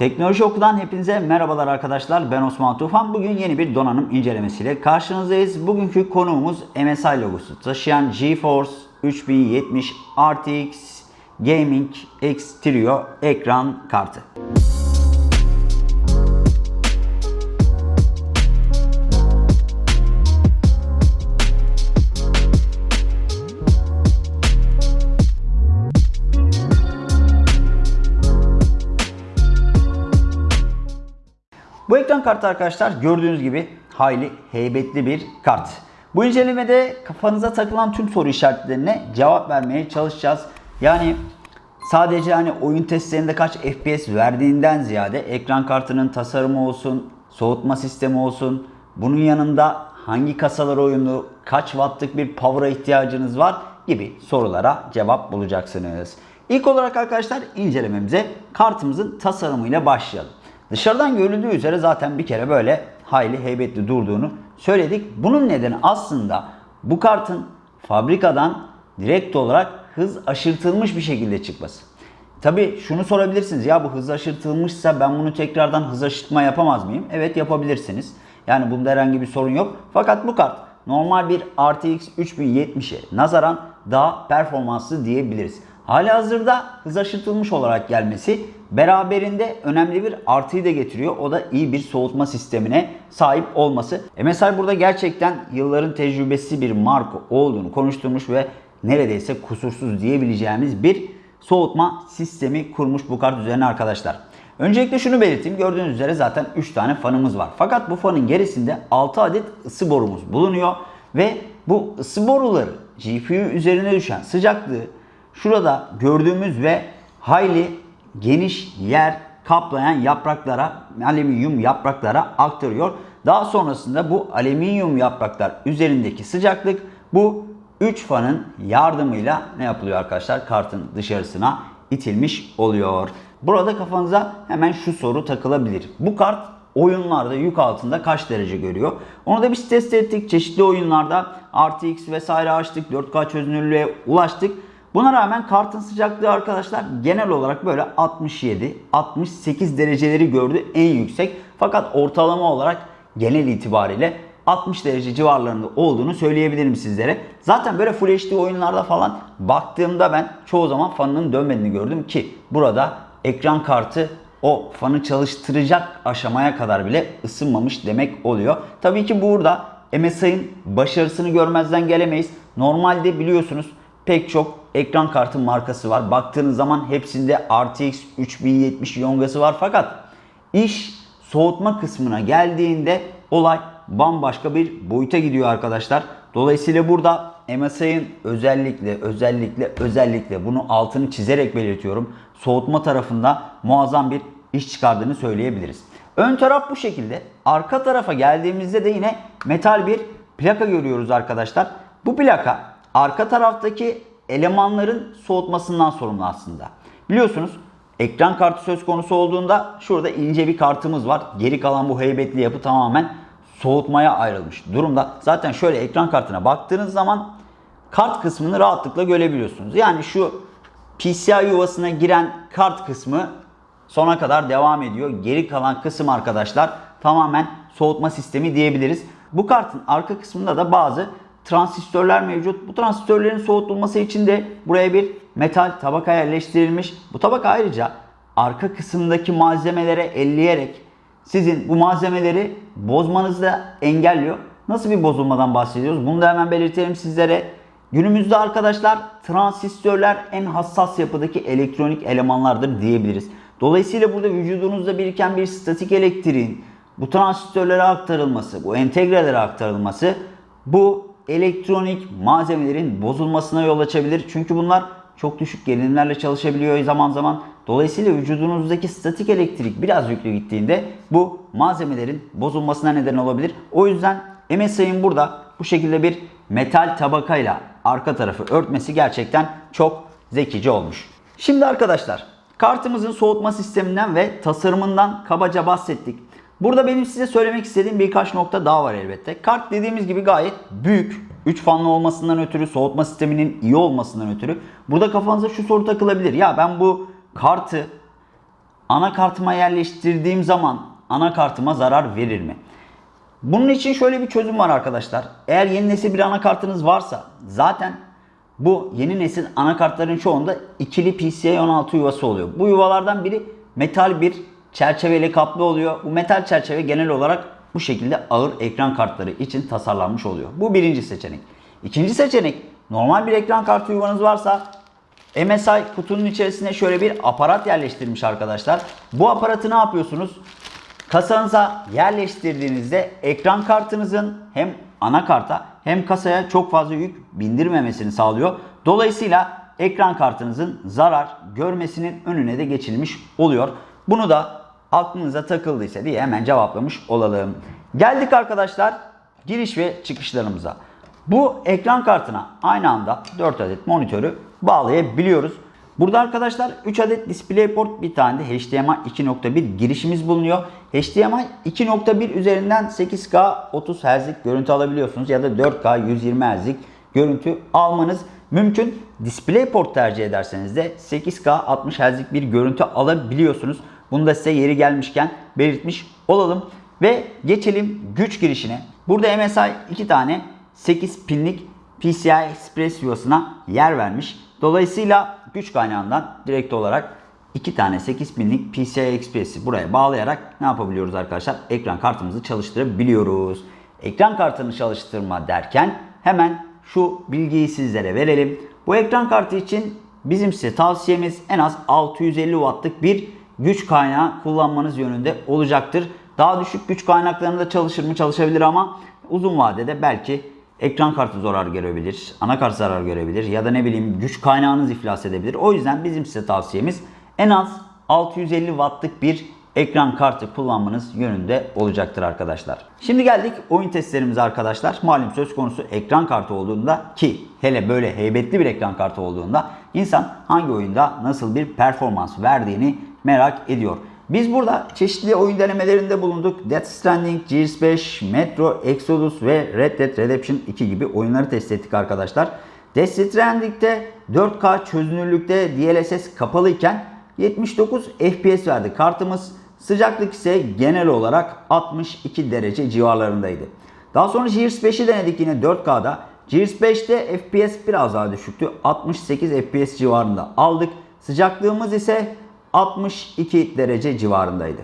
Teknoloji Oku'dan hepinize merhabalar arkadaşlar. Ben Osman Tufan. Bugün yeni bir donanım incelemesiyle karşınızdayız. Bugünkü konuğumuz MSI logosu taşıyan GeForce 3070 RTX Gaming X Trio ekran kartı. Ekran kartı arkadaşlar gördüğünüz gibi hayli heybetli bir kart. Bu incelemede kafanıza takılan tüm soru işaretlerine cevap vermeye çalışacağız. Yani sadece hani oyun testlerinde kaç FPS verdiğinden ziyade ekran kartının tasarımı olsun, soğutma sistemi olsun, bunun yanında hangi kasalar oyunu, kaç wattlık bir power'a ihtiyacınız var gibi sorulara cevap bulacaksınız. İlk olarak arkadaşlar incelememize kartımızın tasarımıyla başlayalım. Dışarıdan görüldüğü üzere zaten bir kere böyle hayli heybetli durduğunu söyledik. Bunun nedeni aslında bu kartın fabrikadan direkt olarak hız aşırtılmış bir şekilde çıkması. Tabi şunu sorabilirsiniz ya bu hız aşırtılmışsa ben bunu tekrardan hız aşırtma yapamaz mıyım? Evet yapabilirsiniz. Yani bunda herhangi bir sorun yok. Fakat bu kart normal bir RTX 3070'e nazaran daha performanslı diyebiliriz. Hali hazırda hız aşırtılmış olarak gelmesi beraberinde önemli bir artıyı da getiriyor. O da iyi bir soğutma sistemine sahip olması. MSI burada gerçekten yılların tecrübesi bir marka olduğunu konuşturmuş ve neredeyse kusursuz diyebileceğimiz bir soğutma sistemi kurmuş bu kart üzerine arkadaşlar. Öncelikle şunu belirteyim. Gördüğünüz üzere zaten 3 tane fanımız var. Fakat bu fanın gerisinde 6 adet ısı borumuz bulunuyor. Ve bu ısı boruları GPU üzerine düşen sıcaklığı şurada gördüğümüz ve hayli geniş yer kaplayan yapraklara, alüminyum yapraklara aktarıyor. Daha sonrasında bu alüminyum yapraklar üzerindeki sıcaklık bu 3 fanın yardımıyla ne yapılıyor arkadaşlar? Kartın dışarısına itilmiş oluyor. Burada kafanıza hemen şu soru takılabilir. Bu kart oyunlarda yük altında kaç derece görüyor? Onu da biz test ettik. Çeşitli oyunlarda RTX vesaire açtık. 4K çözünürlüğe ulaştık. Buna rağmen kartın sıcaklığı arkadaşlar genel olarak böyle 67-68 dereceleri gördü en yüksek. Fakat ortalama olarak genel itibariyle 60 derece civarlarında olduğunu söyleyebilirim sizlere. Zaten böyle Full HD oyunlarda falan baktığımda ben çoğu zaman fanının dönmediğini gördüm ki burada ekran kartı o fanı çalıştıracak aşamaya kadar bile ısınmamış demek oluyor. Tabii ki burada MSI'ın başarısını görmezden gelemeyiz. Normalde biliyorsunuz pek çok ekran kartı markası var. Baktığınız zaman hepsinde RTX 3070 yongası var fakat iş soğutma kısmına geldiğinde olay bambaşka bir boyuta gidiyor arkadaşlar. Dolayısıyla burada MSI'ın özellikle özellikle özellikle bunu altını çizerek belirtiyorum. Soğutma tarafında muazzam bir iş çıkardığını söyleyebiliriz. Ön taraf bu şekilde. Arka tarafa geldiğimizde de yine metal bir plaka görüyoruz arkadaşlar. Bu plaka arka taraftaki elemanların soğutmasından sorumlu aslında. Biliyorsunuz ekran kartı söz konusu olduğunda şurada ince bir kartımız var. Geri kalan bu heybetli yapı tamamen soğutmaya ayrılmış durumda. Zaten şöyle ekran kartına baktığınız zaman kart kısmını rahatlıkla görebiliyorsunuz. Yani şu PCI yuvasına giren kart kısmı sona kadar devam ediyor. Geri kalan kısım arkadaşlar tamamen soğutma sistemi diyebiliriz. Bu kartın arka kısmında da bazı transistörler mevcut. Bu transistörlerin soğutulması için de buraya bir metal tabaka yerleştirilmiş. Bu tabaka ayrıca arka kısımdaki malzemelere elleyerek sizin bu malzemeleri bozmanızı da engelliyor. Nasıl bir bozulmadan bahsediyoruz? Bunu da hemen belirtelim sizlere. Günümüzde arkadaşlar transistörler en hassas yapıdaki elektronik elemanlardır diyebiliriz. Dolayısıyla burada vücudunuzda biriken bir statik elektriğin bu transistörlere aktarılması, bu entegrelere aktarılması bu elektronik malzemelerin bozulmasına yol açabilir. Çünkü bunlar çok düşük gerilimlerle çalışabiliyor zaman zaman. Dolayısıyla vücudunuzdaki statik elektrik biraz yüklü gittiğinde bu malzemelerin bozulmasına neden olabilir. O yüzden MSI'nin burada bu şekilde bir metal tabakayla arka tarafı örtmesi gerçekten çok zekice olmuş. Şimdi arkadaşlar kartımızın soğutma sisteminden ve tasarımından kabaca bahsettik. Burada benim size söylemek istediğim birkaç nokta daha var elbette. Kart dediğimiz gibi gayet büyük. 3 fanlı olmasından ötürü, soğutma sisteminin iyi olmasından ötürü. Burada kafanıza şu soru takılabilir. Ya ben bu kartı anakartıma yerleştirdiğim zaman anakartıma zarar verir mi? Bunun için şöyle bir çözüm var arkadaşlar. Eğer yeni nesil bir anakartınız varsa zaten bu yeni nesil anakartların çoğunda ikili PCIe 16 yuvası oluyor. Bu yuvalardan biri metal bir çerçeveyle kaplı oluyor. Bu metal çerçeve genel olarak bu şekilde ağır ekran kartları için tasarlanmış oluyor. Bu birinci seçenek. İkinci seçenek normal bir ekran kartı yuvanız varsa MSI kutunun içerisine şöyle bir aparat yerleştirmiş arkadaşlar. Bu aparatı ne yapıyorsunuz? Kasanıza yerleştirdiğinizde ekran kartınızın hem anakarta hem kasaya çok fazla yük bindirmemesini sağlıyor. Dolayısıyla ekran kartınızın zarar görmesinin önüne de geçilmiş oluyor. Bunu da aklınıza takıldıysa diye hemen cevaplamış olalım. Geldik arkadaşlar giriş ve çıkışlarımıza. Bu ekran kartına aynı anda 4 adet monitörü bağlayabiliyoruz. Burada arkadaşlar 3 adet DisplayPort bir tane de HDMI 2.1 girişimiz bulunuyor. HDMI 2.1 üzerinden 8K 30 Hz'lik görüntü alabiliyorsunuz ya da 4K 120 Hz'lik görüntü almanız mümkün. DisplayPort tercih ederseniz de 8K 60 Hz'lik bir görüntü alabiliyorsunuz. Bunu da size yeri gelmişken belirtmiş olalım. Ve geçelim güç girişine. Burada MSI 2 tane 8 pinlik PCI Express yuvasına yer vermiş. Dolayısıyla güç kaynağından direkt olarak 2 tane 8 pinlik PCI Express'i buraya bağlayarak ne yapabiliyoruz arkadaşlar? Ekran kartımızı çalıştırabiliyoruz. Ekran kartını çalıştırma derken hemen şu bilgiyi sizlere verelim. Bu ekran kartı için bizim size tavsiyemiz en az 650 wattlık bir güç kaynağı kullanmanız yönünde olacaktır. Daha düşük güç kaynaklarında çalışır mı? Çalışabilir ama uzun vadede belki ekran kartı zarar görebilir, anakart zarar görebilir ya da ne bileyim güç kaynağınız iflas edebilir. O yüzden bizim size tavsiyemiz en az 650 wattlık bir ekran kartı kullanmanız yönünde olacaktır arkadaşlar. Şimdi geldik oyun testlerimize arkadaşlar. Malum söz konusu ekran kartı olduğunda ki hele böyle heybetli bir ekran kartı olduğunda insan hangi oyunda nasıl bir performans verdiğini merak ediyor. Biz burada çeşitli oyun denemelerinde bulunduk. Death Stranding, Gears 5, Metro, Exodus ve Red Dead Redemption 2 gibi oyunları test ettik arkadaşlar. Death Stranding'de 4K çözünürlükte DLSS kapalıyken 79 FPS verdi kartımız. Sıcaklık ise genel olarak 62 derece civarlarındaydı. Daha sonra Gears 5'i denedik yine 4K'da. Gears 5'te FPS biraz daha düşüktü. 68 FPS civarında aldık. Sıcaklığımız ise 62 derece civarındaydı.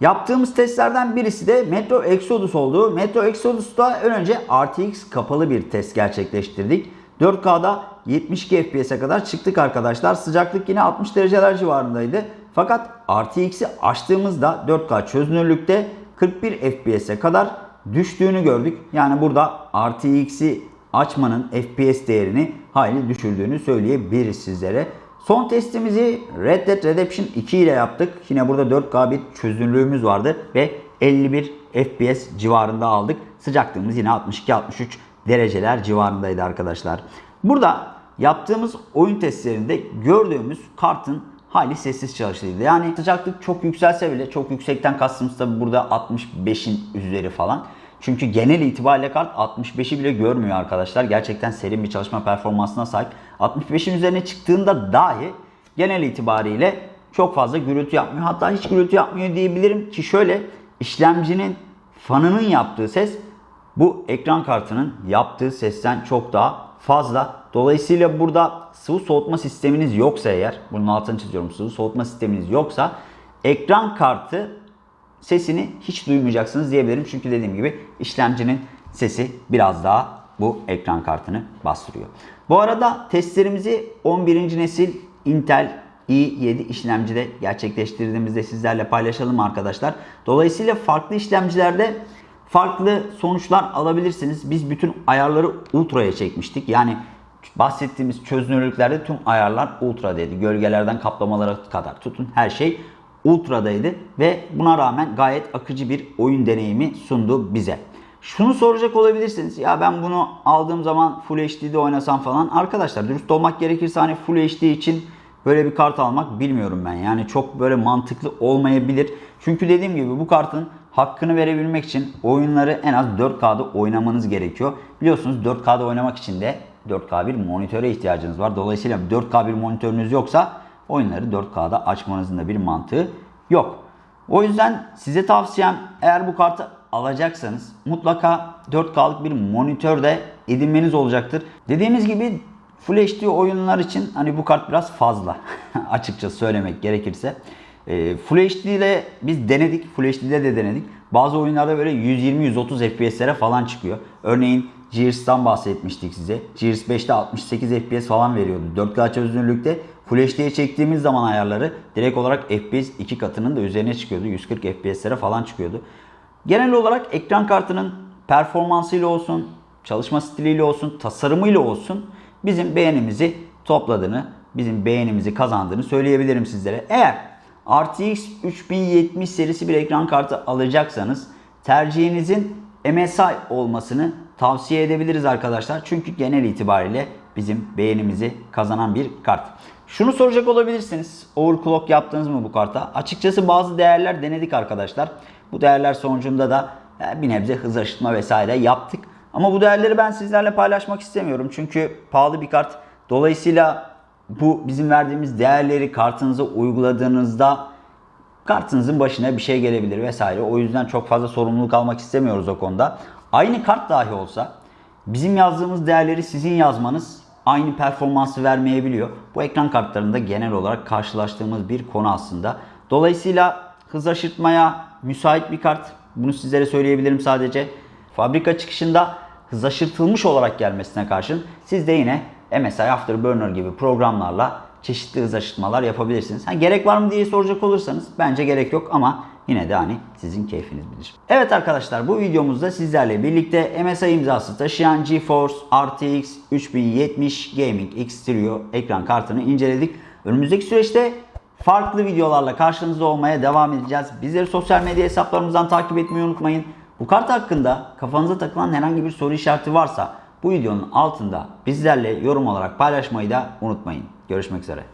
Yaptığımız testlerden birisi de Metro Exodus oldu. Metro Exodus'ta önce RTX kapalı bir test gerçekleştirdik. 4K'da 72 FPS'e kadar çıktık arkadaşlar. Sıcaklık yine 60 dereceler civarındaydı. Fakat RTX'i açtığımızda 4K çözünürlükte 41 FPS'e kadar düştüğünü gördük. Yani burada RTX'i açmanın FPS değerini hayli düşürdüğünü söyleyebiliriz sizlere. Son testimizi Red Dead Redemption 2 ile yaptık. Yine burada 4K bir çözünürlüğümüz vardı ve 51 FPS civarında aldık. Sıcaklığımız yine 62-63 dereceler civarındaydı arkadaşlar. Burada yaptığımız oyun testlerinde gördüğümüz kartın hayli sessiz çalıştığıydı. Yani sıcaklık çok yükselse bile çok yüksekten kastımız tabi burada 65'in üzeri falan. Çünkü genel itibariyle kart 65'i bile görmüyor arkadaşlar. Gerçekten serin bir çalışma performansına sahip. 65'in üzerine çıktığında dahi genel itibariyle çok fazla gürültü yapmıyor. Hatta hiç gürültü yapmıyor diyebilirim ki şöyle işlemcinin fanının yaptığı ses bu ekran kartının yaptığı sesten çok daha fazla. Dolayısıyla burada sıvı soğutma sisteminiz yoksa eğer, bunun altını çiziyorum sıvı soğutma sisteminiz yoksa ekran kartı sesini hiç duymayacaksınız diyebilirim. Çünkü dediğim gibi işlemcinin sesi biraz daha bu ekran kartını bastırıyor. Bu arada testlerimizi 11. nesil Intel i7 işlemcide gerçekleştirdiğimizde sizlerle paylaşalım arkadaşlar. Dolayısıyla farklı işlemcilerde farklı sonuçlar alabilirsiniz. Biz bütün ayarları ultra'ya çekmiştik. Yani bahsettiğimiz çözünürlüklerde tüm ayarlar ultra'daydı. Gölgelerden kaplamalara kadar tutun her şey ultradaydı ve buna rağmen gayet akıcı bir oyun deneyimi sundu bize. Şunu soracak olabilirsiniz. Ya ben bunu aldığım zaman Full HD'de oynasam falan. Arkadaşlar dürüst olmak gerekirse hani Full HD için böyle bir kart almak bilmiyorum ben. Yani çok böyle mantıklı olmayabilir. Çünkü dediğim gibi bu kartın hakkını verebilmek için oyunları en az 4K'da oynamanız gerekiyor. Biliyorsunuz 4K'da oynamak için de 4K bir monitöre ihtiyacınız var. Dolayısıyla 4K bir monitörünüz yoksa oyunları 4K'da açmanızın da bir mantığı yok. O yüzden size tavsiyem eğer bu kartı alacaksanız mutlaka 4K'lık bir monitör de edinmeniz olacaktır. Dediğimiz gibi Full HD oyunlar için hani bu kart biraz fazla açıkça söylemek gerekirse. E, Full HD ile biz denedik. Full HD'de de denedik. Bazı oyunlarda böyle 120-130 FPS'lere falan çıkıyor. Örneğin Gears'tan bahsetmiştik size. Gears 5'te 68 FPS falan veriyordu. 4K çözünürlükte Full HD'ye çektiğimiz zaman ayarları direkt olarak FPS iki katının da üzerine çıkıyordu. 140 FPS'lere falan çıkıyordu. Genel olarak ekran kartının performansıyla olsun, çalışma stiliyle olsun, tasarımıyla olsun bizim beğenimizi topladığını, bizim beğenimizi kazandığını söyleyebilirim sizlere. Eğer RTX 3070 serisi bir ekran kartı alacaksanız tercihinizin MSI olmasını tavsiye edebiliriz arkadaşlar. Çünkü genel itibariyle bizim beğenimizi kazanan bir kart. Şunu soracak olabilirsiniz. Overclock yaptınız mı bu karta? Açıkçası bazı değerler denedik arkadaşlar. Bu değerler sonucunda da e, bir nebze hız aşıtma vesaire yaptık. Ama bu değerleri ben sizlerle paylaşmak istemiyorum. Çünkü pahalı bir kart. Dolayısıyla bu bizim verdiğimiz değerleri kartınıza uyguladığınızda kartınızın başına bir şey gelebilir vesaire. O yüzden çok fazla sorumluluk almak istemiyoruz o konuda. Aynı kart dahi olsa bizim yazdığımız değerleri sizin yazmanız aynı performansı vermeyebiliyor. Bu ekran kartlarında genel olarak karşılaştığımız bir konu aslında. Dolayısıyla hız aşırtmaya müsait bir kart. Bunu sizlere söyleyebilirim sadece. Fabrika çıkışında hız aşırtılmış olarak gelmesine karşın siz de yine MSI Afterburner gibi programlarla çeşitli hız aşırtmalar yapabilirsiniz. Ha, gerek var mı diye soracak olursanız bence gerek yok ama yine de hani sizin keyfiniz bilir. Evet arkadaşlar bu videomuzda sizlerle birlikte MSI imzası taşıyan GeForce RTX 3070 Gaming X Trio ekran kartını inceledik. Önümüzdeki süreçte farklı videolarla karşınızda olmaya devam edeceğiz. Bizleri sosyal medya hesaplarımızdan takip etmeyi unutmayın. Bu kart hakkında kafanıza takılan herhangi bir soru işareti varsa bu videonun altında bizlerle yorum olarak paylaşmayı da unutmayın. Görüşmek üzere.